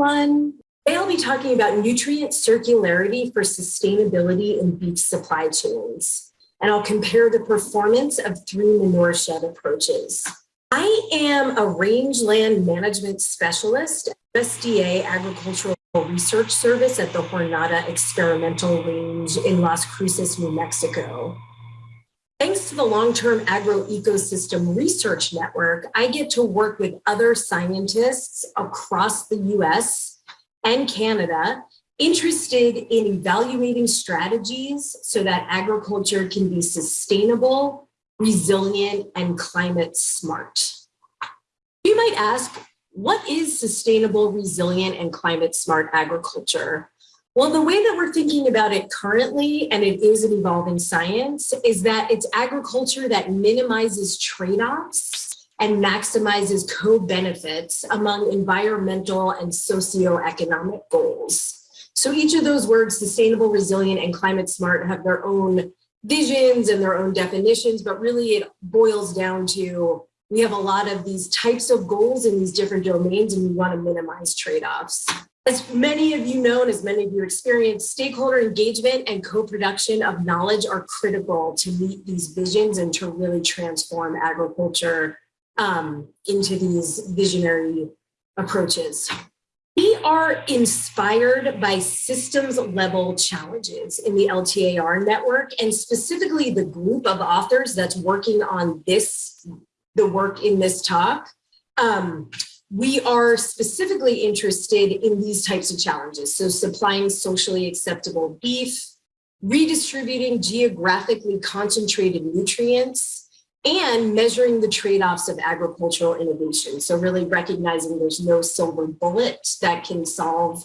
everyone. Today I'll be talking about nutrient circularity for sustainability in beef supply chains. And I'll compare the performance of three manure shed approaches. I am a rangeland management specialist at USDA Agricultural Research Service at the Jornada Experimental Range in Las Cruces, New Mexico. Thanks to the long-term agroecosystem research network, I get to work with other scientists across the US and Canada interested in evaluating strategies so that agriculture can be sustainable, resilient, and climate smart. You might ask, what is sustainable, resilient, and climate smart agriculture? Well, the way that we're thinking about it currently, and it is an evolving science, is that it's agriculture that minimizes trade-offs and maximizes co-benefits among environmental and socioeconomic goals. So each of those words, sustainable, resilient, and climate smart have their own visions and their own definitions, but really it boils down to we have a lot of these types of goals in these different domains and we want to minimize trade-offs. As many of you know, and as many of you experience, stakeholder engagement and co-production of knowledge are critical to meet these visions and to really transform agriculture um, into these visionary approaches. We are inspired by systems level challenges in the LTAR network and specifically the group of authors that's working on this, the work in this talk. Um, we are specifically interested in these types of challenges. So supplying socially acceptable beef, redistributing geographically concentrated nutrients, and measuring the trade-offs of agricultural innovation. So really recognizing there's no silver bullet that can solve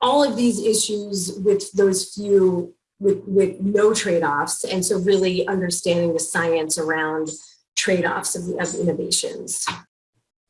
all of these issues with those few, with, with no trade-offs. And so really understanding the science around trade-offs of, of innovations.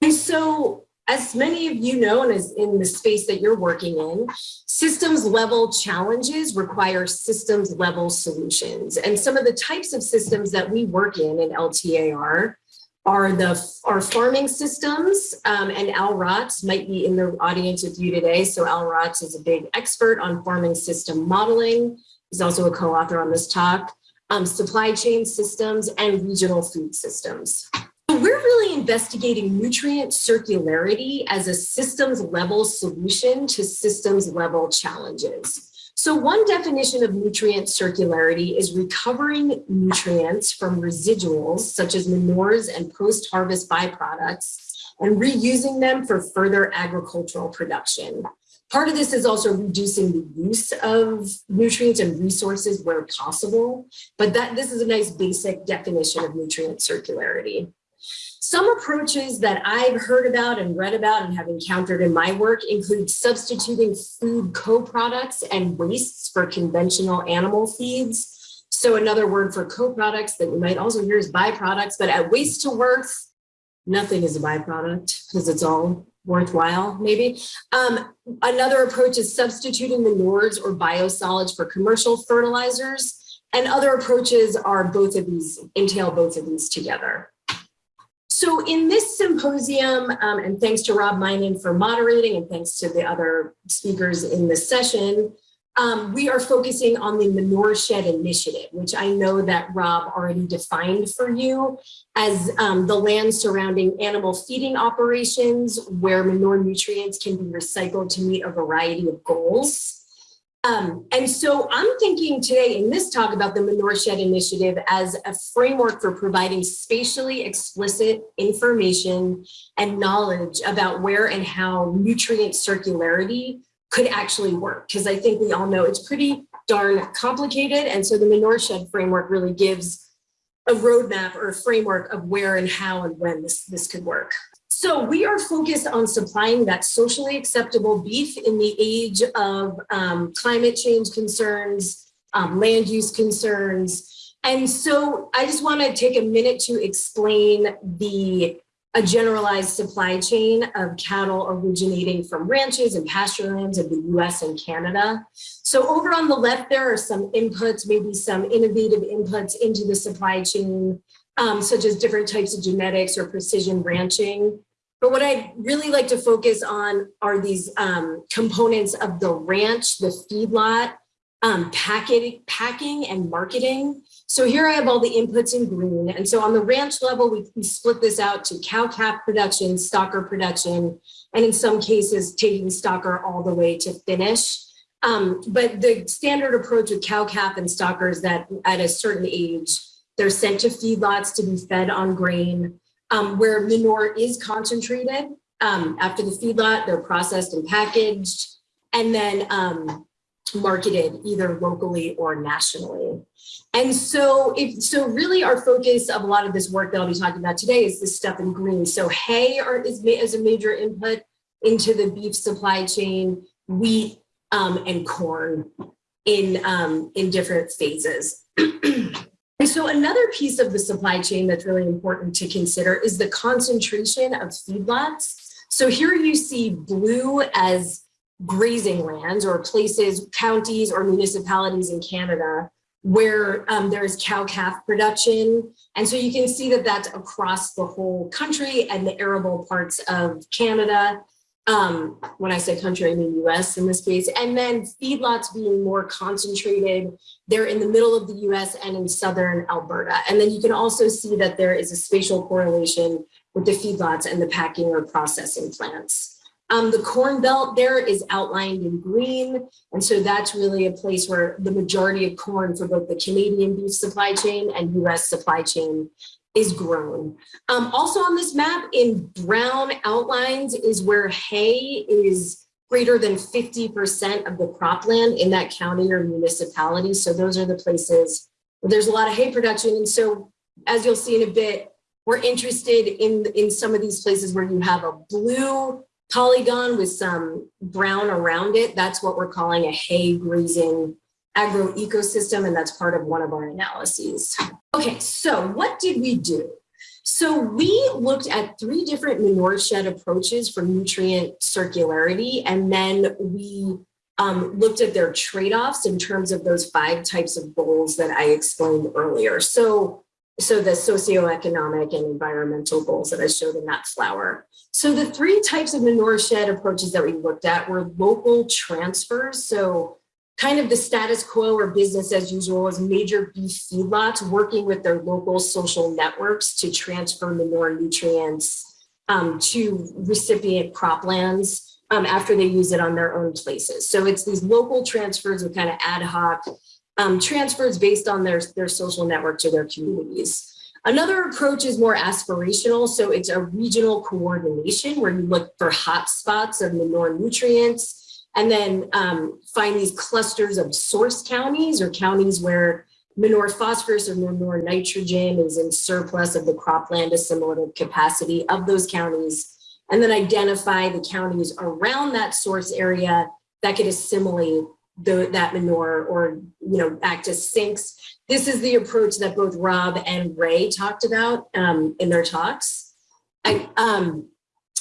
And so as many of you know, and as in the space that you're working in, systems level challenges require systems level solutions. And some of the types of systems that we work in in LTAR are the our farming systems, um, and Al Rotz might be in the audience with you today. So Al Rotz is a big expert on farming system modeling. He's also a co-author on this talk. Um, supply chain systems and regional food systems we're really investigating nutrient circularity as a systems level solution to systems level challenges. So one definition of nutrient circularity is recovering nutrients from residuals such as manures and post-harvest byproducts and reusing them for further agricultural production. Part of this is also reducing the use of nutrients and resources where possible, but that this is a nice basic definition of nutrient circularity. Some approaches that I've heard about and read about and have encountered in my work include substituting food co-products and wastes for conventional animal feeds. So another word for co-products that you might also hear is byproducts, but at waste to worth, nothing is a byproduct because it's all worthwhile maybe. Um, another approach is substituting manures or biosolids for commercial fertilizers. And other approaches are both of these, entail both of these together. So in this symposium, um, and thanks to Rob Meinen for moderating and thanks to the other speakers in this session, um, we are focusing on the Manure Shed Initiative, which I know that Rob already defined for you as um, the land surrounding animal feeding operations where manure nutrients can be recycled to meet a variety of goals. Um, and so I'm thinking today in this talk about the Manure Shed Initiative as a framework for providing spatially explicit information and knowledge about where and how nutrient circularity could actually work. Because I think we all know it's pretty darn complicated. And so the Manure Shed framework really gives a roadmap or a framework of where and how and when this, this could work. So we are focused on supplying that socially acceptable beef in the age of um, climate change concerns, um, land use concerns. And so I just want to take a minute to explain the a generalized supply chain of cattle originating from ranches and pasture of the US and Canada. So over on the left, there are some inputs, maybe some innovative inputs into the supply chain, um, such as different types of genetics or precision ranching. But what I'd really like to focus on are these um, components of the ranch, the feedlot, um, packing, packing and marketing. So here I have all the inputs in green. And so on the ranch level, we, we split this out to cow calf production, stocker production, and in some cases taking stocker all the way to finish. Um, but the standard approach with cow calf and stocker is that at a certain age, they're sent to feedlots to be fed on grain um, where manure is concentrated. Um, after the feedlot, they're processed and packaged and then um, marketed either locally or nationally. And so, if, so really our focus of a lot of this work that I'll be talking about today is this stuff in green. So hay are, is, is a major input into the beef supply chain, wheat um, and corn in, um, in different phases. And so another piece of the supply chain that's really important to consider is the concentration of feedlots. So here you see blue as grazing lands or places, counties or municipalities in Canada where um, there's cow-calf production. And so you can see that that's across the whole country and the arable parts of Canada. Um, when I say country, I mean US in this case. And then feedlots being more concentrated. They're in the middle of the US and in southern Alberta. And then you can also see that there is a spatial correlation with the feedlots and the packing or processing plants. Um, the Corn Belt there is outlined in green. And so that's really a place where the majority of corn for both the Canadian beef supply chain and US supply chain is grown. Um, also on this map in brown outlines is where hay is greater than 50% of the cropland in that county or municipality. So those are the places where there's a lot of hay production. And so as you'll see in a bit, we're interested in, in some of these places where you have a blue polygon with some brown around it. That's what we're calling a hay grazing agroecosystem, and that's part of one of our analyses. Okay, so what did we do? So we looked at three different manure shed approaches for nutrient circularity, and then we um, looked at their trade-offs in terms of those five types of goals that I explained earlier. So so the socioeconomic and environmental goals that I showed in that flower. So the three types of manure shed approaches that we looked at were local transfers. So kind of the status quo or business as usual is major beef feedlots working with their local social networks to transfer manure nutrients um, to recipient croplands um, after they use it on their own places. So it's these local transfers with kind of ad hoc um, transfers based on their, their social network to their communities. Another approach is more aspirational. So it's a regional coordination where you look for hotspots of manure nutrients and then um, find these clusters of source counties or counties where manure phosphorus or manure nitrogen is in surplus of the cropland assimilative capacity of those counties and then identify the counties around that source area that could assimilate the, that manure or, you know, act as sinks. This is the approach that both Rob and Ray talked about um, in their talks. I, um,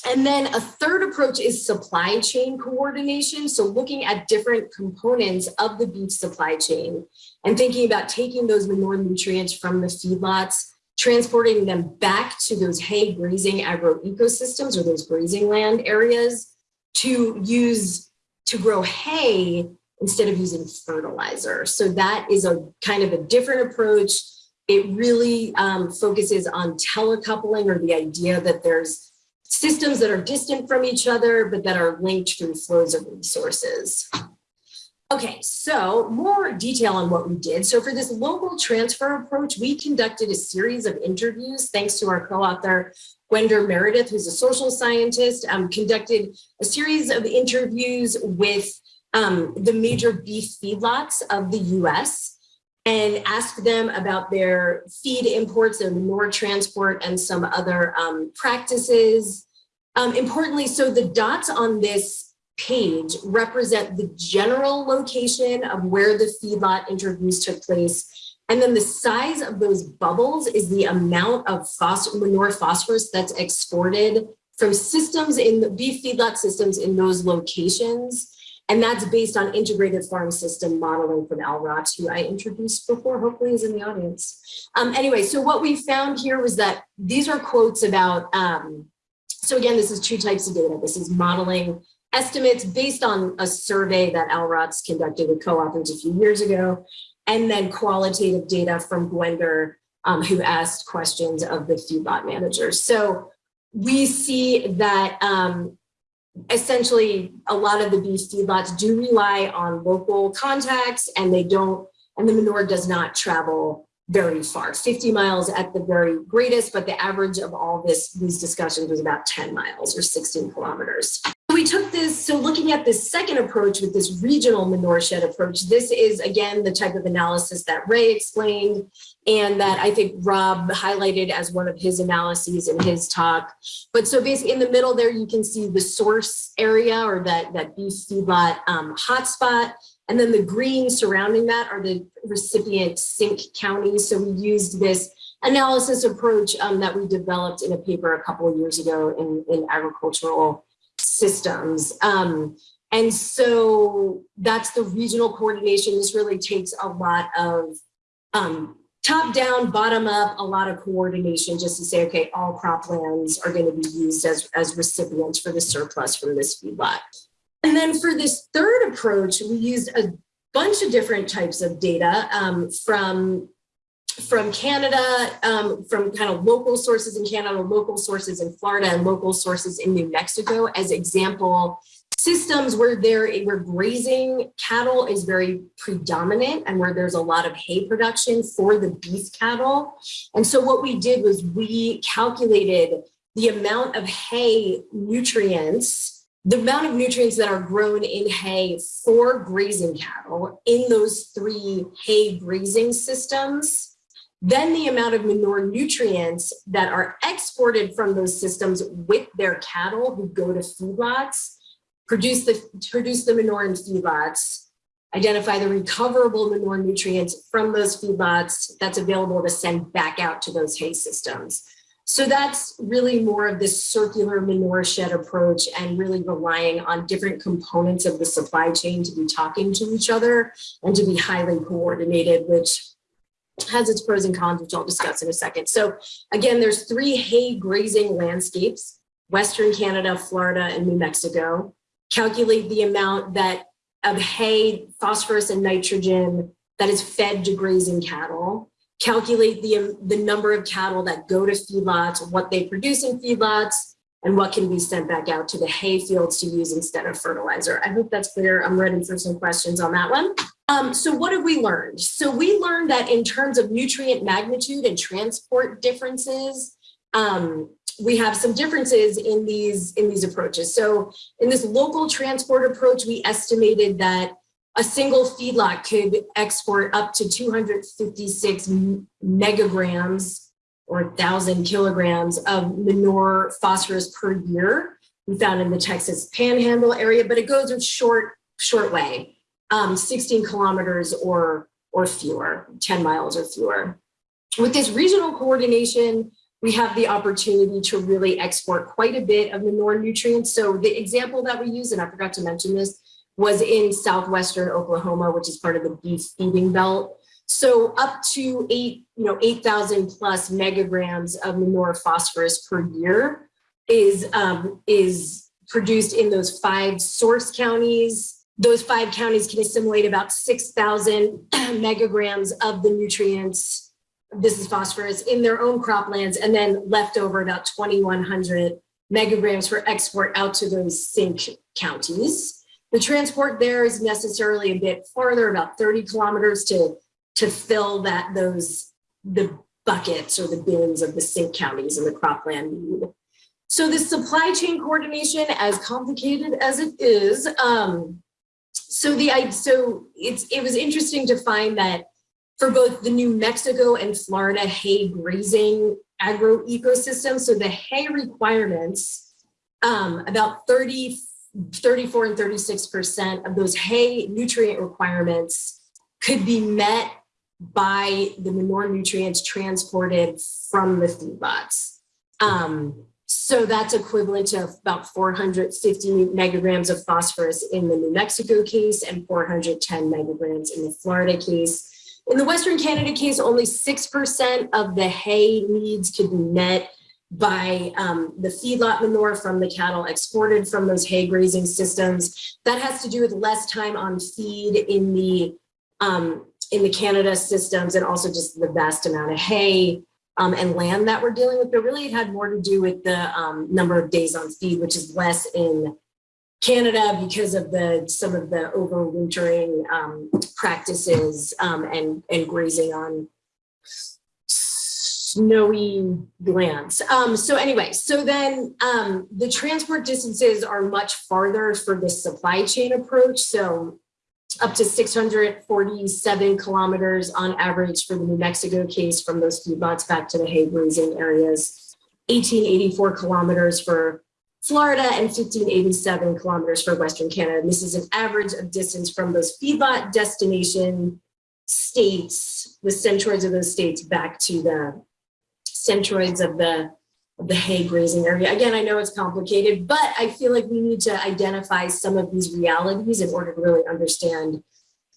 and then a third approach is supply chain coordination. So looking at different components of the beef supply chain and thinking about taking those manure nutrients from the feedlots, transporting them back to those hay grazing agroecosystems or those grazing land areas to use to grow hay instead of using fertilizer. So that is a kind of a different approach. It really um, focuses on telecoupling or the idea that there's systems that are distant from each other, but that are linked through flows of resources. Okay, so more detail on what we did. So for this local transfer approach, we conducted a series of interviews thanks to our co-author, Gwendwr Meredith, who's a social scientist, um, conducted a series of interviews with um, the major beef feedlots of the US and ask them about their feed imports and manure transport and some other um, practices. Um, importantly, so the dots on this page represent the general location of where the feedlot interviews took place. And then the size of those bubbles is the amount of manure phosphorus that's exported from systems in the beef feedlot systems in those locations. And that's based on integrated farm system modeling from Al Rotz, who I introduced before, hopefully is in the audience. Um, anyway, so what we found here was that these are quotes about um, So again, this is two types of data. This is modeling estimates based on a survey that Al Rotz conducted with co-authors a few years ago, and then qualitative data from Gwendwr, um, who asked questions of the feedlot managers. So we see that um, essentially a lot of the beef feedlots do rely on local contacts and they don't, and the manure does not travel very far, 50 miles at the very greatest, but the average of all this these discussions was about 10 miles or 16 kilometers. We took this, so looking at this second approach with this regional manure shed approach, this is again the type of analysis that Ray explained and that I think Rob highlighted as one of his analyses in his talk. But so basically in the middle there, you can see the source area or that, that beef feedlot um, hotspot. And then the green surrounding that are the recipient sink counties. So we used this analysis approach um, that we developed in a paper a couple of years ago in, in agricultural systems. Um, and so that's the regional coordination. This really takes a lot of um, top down, bottom up, a lot of coordination just to say, okay, all croplands are going to be used as, as recipients for the surplus from this feedlot. And then for this third approach, we used a bunch of different types of data um, from from Canada, um, from kind of local sources in Canada, local sources in Florida, and local sources in New Mexico as example systems where there where grazing cattle is very predominant and where there's a lot of hay production for the beef cattle. And so what we did was we calculated the amount of hay nutrients, the amount of nutrients that are grown in hay for grazing cattle in those three hay grazing systems then the amount of manure nutrients that are exported from those systems with their cattle who go to feedlots produce the, produce the manure in feedlots, identify the recoverable manure nutrients from those feedlots that's available to send back out to those hay systems. So that's really more of this circular manure shed approach and really relying on different components of the supply chain to be talking to each other and to be highly coordinated, which has its pros and cons, which I'll discuss in a second. So again, there's three hay grazing landscapes, Western Canada, Florida, and New Mexico calculate the amount that of hay, phosphorus, and nitrogen that is fed to grazing cattle, calculate the, the number of cattle that go to feedlots, what they produce in feedlots, and what can be sent back out to the hay fields to use instead of fertilizer. I hope that's clear. I'm ready for some questions on that one. Um, so what have we learned? So we learned that in terms of nutrient magnitude and transport differences, um, we have some differences in these in these approaches. So in this local transport approach, we estimated that a single feedlot could export up to 256 megagrams or 1,000 kilograms of manure phosphorus per year. We found in the Texas Panhandle area, but it goes a short short way, um, 16 kilometers or or fewer, 10 miles or fewer. With this regional coordination, we have the opportunity to really export quite a bit of manure nutrients. So the example that we use, and I forgot to mention this, was in southwestern Oklahoma, which is part of the beef feeding belt. So up to eight, you know, 8,000 plus megagrams of manure phosphorus per year is, um, is produced in those five source counties. Those five counties can assimilate about 6,000 megagrams of the nutrients this is phosphorus in their own croplands and then left over about 2,100 megagrams for export out to those sink counties. The transport there is necessarily a bit farther, about 30 kilometers to, to fill that those the buckets or the bins of the sink counties and the cropland need. So the supply chain coordination, as complicated as it is, um, so the so it's it was interesting to find that for both the New Mexico and Florida hay grazing agro ecosystem. So the hay requirements, um, about 30, 34 and 36% of those hay nutrient requirements could be met by the manure nutrients transported from the feedlots. Um, so that's equivalent to about 450 megagrams of phosphorus in the New Mexico case and 410 megagrams in the Florida case. In the Western Canada case, only 6% of the hay needs could be met by um, the feedlot manure from the cattle exported from those hay grazing systems. That has to do with less time on feed in the um, in the Canada systems and also just the vast amount of hay um, and land that we're dealing with. But really, it had more to do with the um, number of days on feed, which is less in Canada because of the some of the overwintering um, practices um, and and grazing on snowy lands. Um, so anyway, so then um, the transport distances are much farther for this supply chain approach. So up to 647 kilometers on average for the New Mexico case from those feedlots back to the hay grazing areas, 1884 kilometers for Florida and 1587 kilometers for Western Canada. And this is an average of distance from those feedlot destination states, the centroids of those states back to the centroids of the the hay grazing area. Again, I know it's complicated, but I feel like we need to identify some of these realities in order to really understand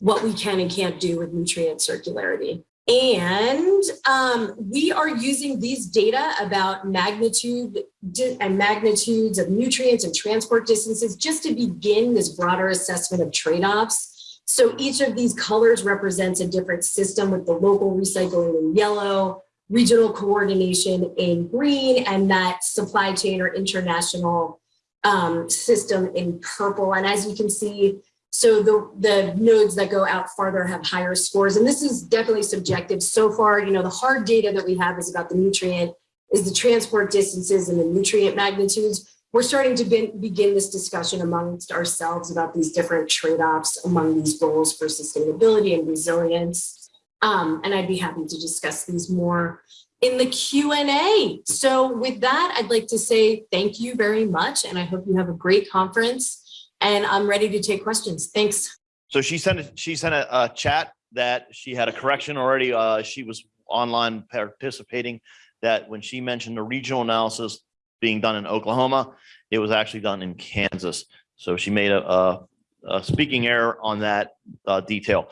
what we can and can't do with nutrient circularity. And um, we are using these data about magnitude and magnitudes of nutrients and transport distances just to begin this broader assessment of trade-offs. So each of these colors represents a different system with the local recycling in yellow, regional coordination in green and that supply chain or international um, system in purple. And as you can see, so the, the nodes that go out farther have higher scores. And this is definitely subjective. So far, you know, the hard data that we have is about the nutrient, is the transport distances and the nutrient magnitudes. We're starting to be, begin this discussion amongst ourselves about these different trade-offs among these goals for sustainability and resilience. Um, and I'd be happy to discuss these more in the Q&A. So with that, I'd like to say thank you very much. And I hope you have a great conference and I'm ready to take questions. Thanks. So she sent, a- she sent a, a chat that she had a correction already. Uh, she was online participating that when she mentioned the regional analysis being done in Oklahoma, it was actually done in Kansas. So she made a, a, a speaking error on that uh, detail.